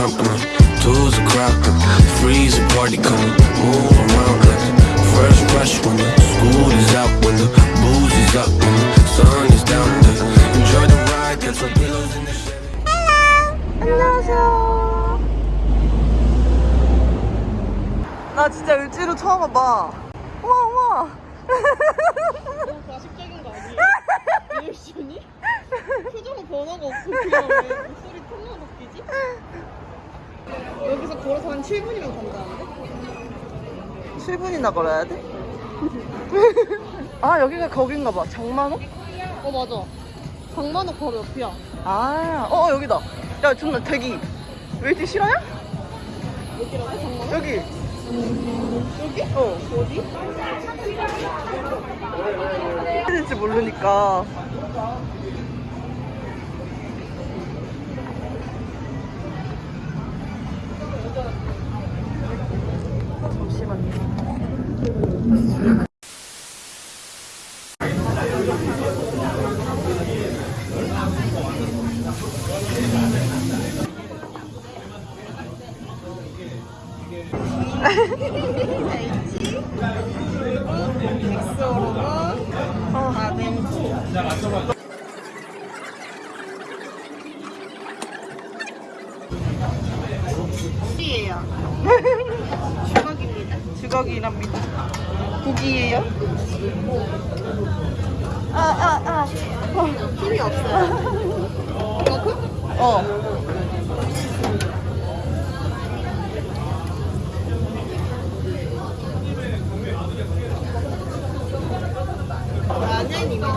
company. Tools are crowded, freeze a party coming. Move around like first rush when the school is out, when the booze is up, when the sun is down. Enjoy the ride, get some pillows in the Chevy. 안녕하세요. 나 진짜 을지로 처음 와봐. 7분이면 간다는데? 7분이나 걸어야 돼? 아, 여기가 거긴가 봐. 장만옥? 어 맞아 장만옥 바로 옆이야 아, 어, 여기다. 야, 존나 대기. 웨이팅 실화야? 여기라고? 장만옥? 여기. 여기? 어. 어디? 해야 될지 모르니까. 어디예요? 주먹입니다 주걱이랍니다. 국이에요? 아, 아, 아. 힘이 없어요 이거 어. 나는 이거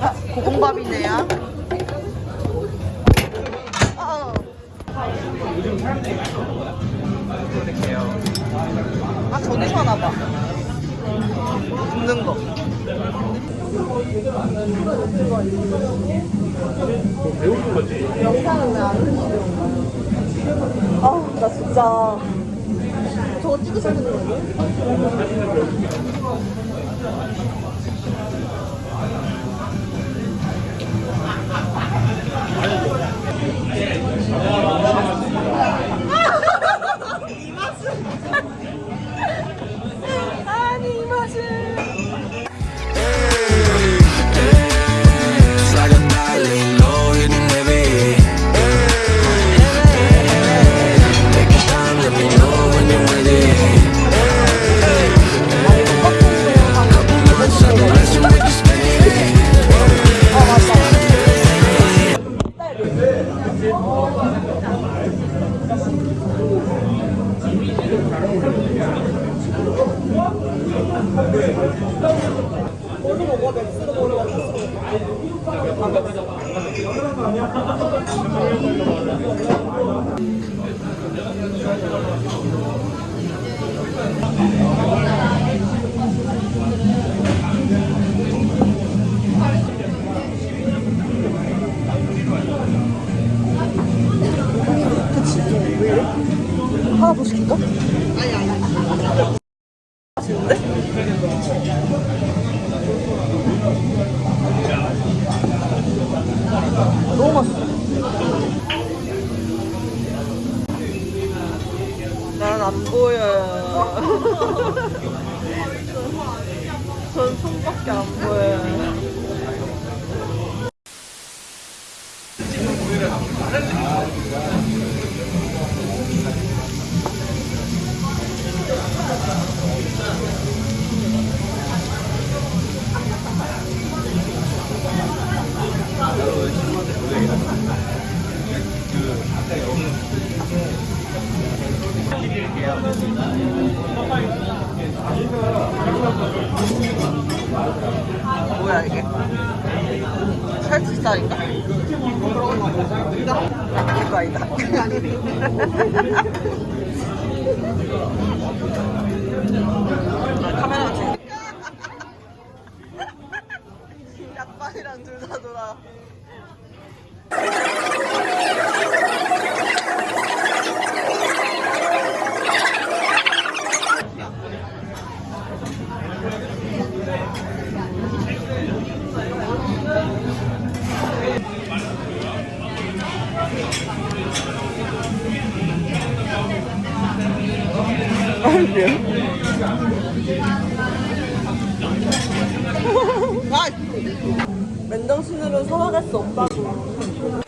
아, 고봉밥이네요. 아, 아 저기서 하나 봐. 굽는 거. 영상은 왜안 아, 나 진짜. 저거 찍으셔야 되는 거 아니에요? 하나 더 시킬까? 아니, 아니. 너무 맛있어. 난 안 보여요. 전 손밖에 안 보여요. 이거 아니다. 아, 카메라가 지금. 약반이랑 둘 다 돌아. 아! 맨정신으로 살아갈 수 없다고.